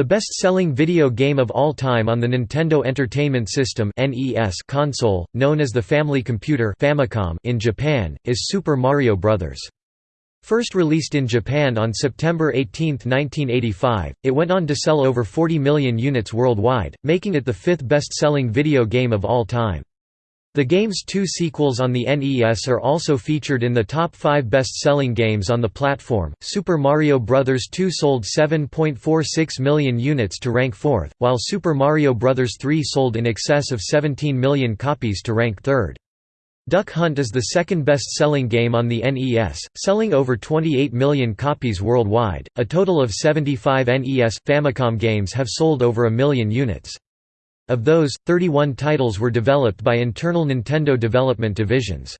The best-selling video game of all time on the Nintendo Entertainment System console, known as the Family Computer Famicom in Japan, is Super Mario Bros. First released in Japan on September 18, 1985, it went on to sell over 40 million units worldwide, making it the fifth best-selling video game of all time. The game's two sequels on the NES are also featured in the top five best-selling games on the platform. Super Mario Bros. 2 sold 7.46 million units to rank fourth, while Super Mario Bros. 3 sold in excess of 17 million copies to rank third. Duck Hunt is the second best-selling game on the NES, selling over 28 million copies worldwide. A total of 75 NES Famicom games have sold over a million units. Of those, 31 titles were developed by internal Nintendo development divisions.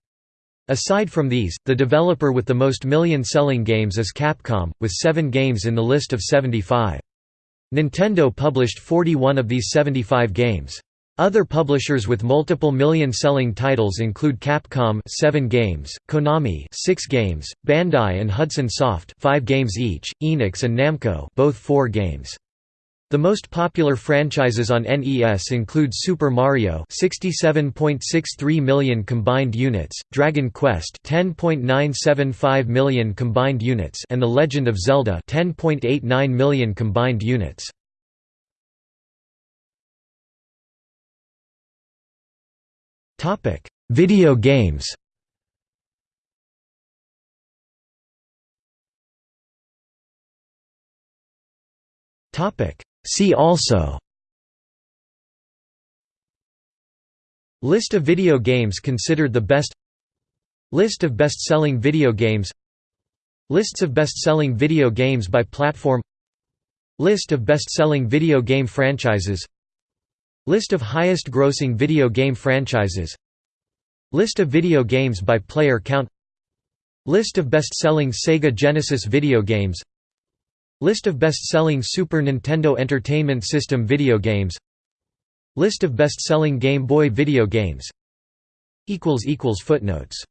Aside from these, the developer with the most million-selling games is Capcom, with seven games in the list of 75. Nintendo published 41 of these 75 games. Other publishers with multiple million-selling titles include Capcom 7 games, Konami 6 games, Bandai and Hudson Soft 5 games each, Enix and Namco both 4 games. The most popular franchises on NES include Super Mario 67.63 million combined units, Dragon Quest 10.975 million combined units and The Legend of Zelda 10.89 million combined units. Topic: Video games. Topic: See also. List of video games considered the best. List of best-selling video games. Lists of best-selling video games by platform. List of best-selling video game franchises. List of highest-grossing video game franchises. List of video games by player count. List of best-selling Sega Genesis video games List of best-selling Super Nintendo Entertainment System video games. List of best-selling Game Boy video games. Footnotes